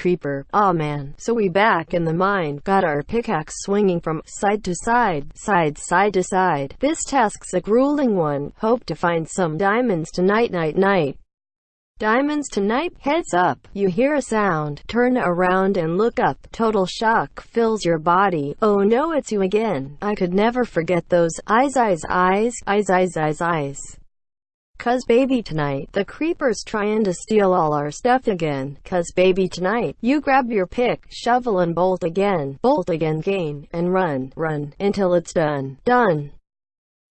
creeper. Aw man. So we back in the mine, got our pickaxe swinging from side to side, side side to side. This task's a grueling one. Hope to find some diamonds tonight night night. Diamonds tonight? Heads up. You hear a sound. Turn around and look up. Total shock fills your body. Oh no, it's you again. I could never forget those eyes, eyes, eyes, eyes, eyes, eyes, eyes. Cuz baby tonight, the creeper's trying to steal all our stuff again. Cuz baby tonight, you grab your pick, shovel and bolt again, bolt again gain, and run, run, until it's done, done.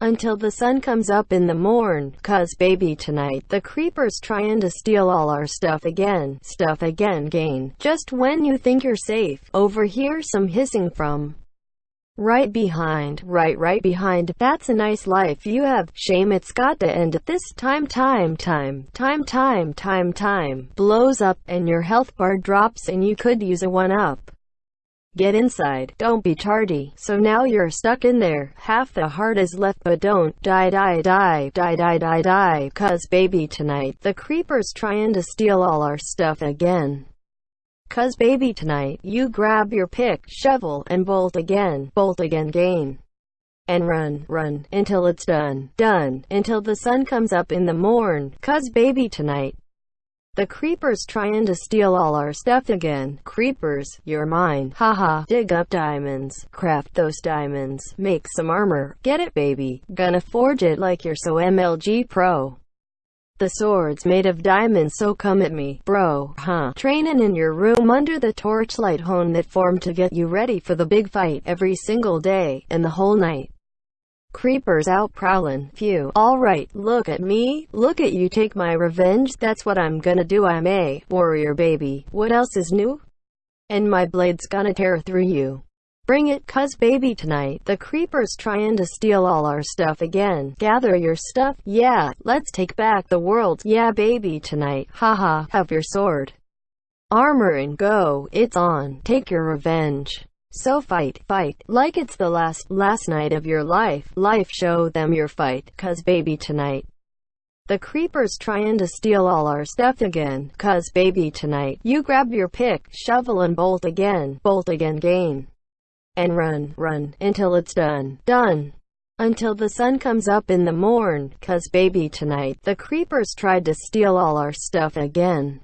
Until the sun comes up in the morn, cuz baby tonight, the creeper's trying to steal all our stuff again, stuff again gain. Just when you think you're safe, overhear some hissing from Right behind, right right behind, that's a nice life. You have, shame. It's got to end at this time time time, time time time time, blows up, and your health bar drops and you could use a one-up. Get inside, don't be tardy, so now you're stuck in there, half the heart is left but don't, die die die, die die die die, cause baby tonight, the creeper's trying to steal all our stuff again. Cuz baby tonight, you grab your pick, shovel, and bolt again, bolt again gain. And run, run, until it's done, done, until the sun comes up in the morn, cuz baby tonight. The creepers tryin' to steal all our stuff again. Creepers, you're mine. Haha. Dig up diamonds. Craft those diamonds. Make some armor. Get it baby. Gonna forge it like you're so MLG pro. The sword's made of diamonds so come at me, bro, huh? Trainin' in your room under the torchlight hone that formed to get you ready for the big fight every single day, and the whole night. Creepers out prowlin', phew. Alright, look at me, look at you take my revenge, that's what I'm gonna do I'm a warrior baby. What else is new? And my blade's gonna tear through you. Bring it, cuz baby tonight, the creeper's trying to steal all our stuff again. Gather your stuff, yeah, let's take back the world, yeah baby tonight, haha, have your sword. Armor and go, it's on, take your revenge. So fight, fight, like it's the last, last night of your life, life show them your fight, cuz baby tonight. The creeper's trying to steal all our stuff again, cuz baby tonight, you grab your pick, shovel and bolt again, bolt again gain and run, run, until it's done, done. Until the sun comes up in the morn, cause baby tonight, the creepers tried to steal all our stuff again.